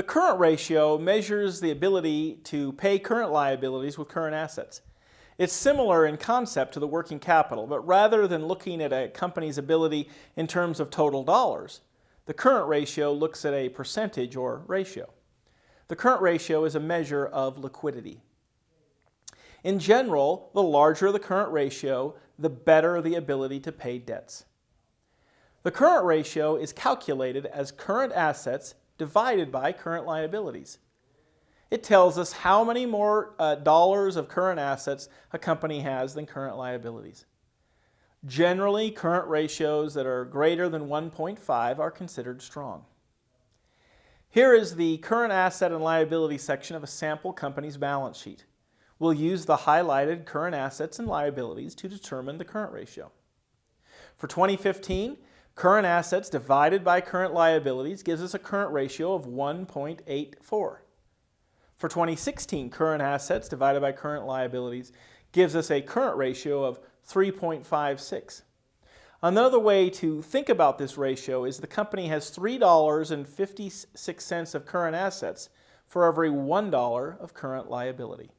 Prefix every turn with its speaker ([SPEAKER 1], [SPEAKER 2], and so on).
[SPEAKER 1] The current ratio measures the ability to pay current liabilities with current assets. It's similar in concept to the working capital, but rather than looking at a company's ability in terms of total dollars, the current ratio looks at a percentage or ratio. The current ratio is a measure of liquidity. In general, the larger the current ratio, the better the ability to pay debts. The current ratio is calculated as current assets divided by current liabilities. It tells us how many more uh, dollars of current assets a company has than current liabilities. Generally, current ratios that are greater than 1.5 are considered strong. Here is the current asset and liability section of a sample company's balance sheet. We'll use the highlighted current assets and liabilities to determine the current ratio. For 2015, current assets divided by current liabilities gives us a current ratio of 1.84. For 2016, current assets divided by current liabilities gives us a current ratio of 3.56. Another way to think about this ratio is the company has $3.56 of current assets for every $1 of current liability.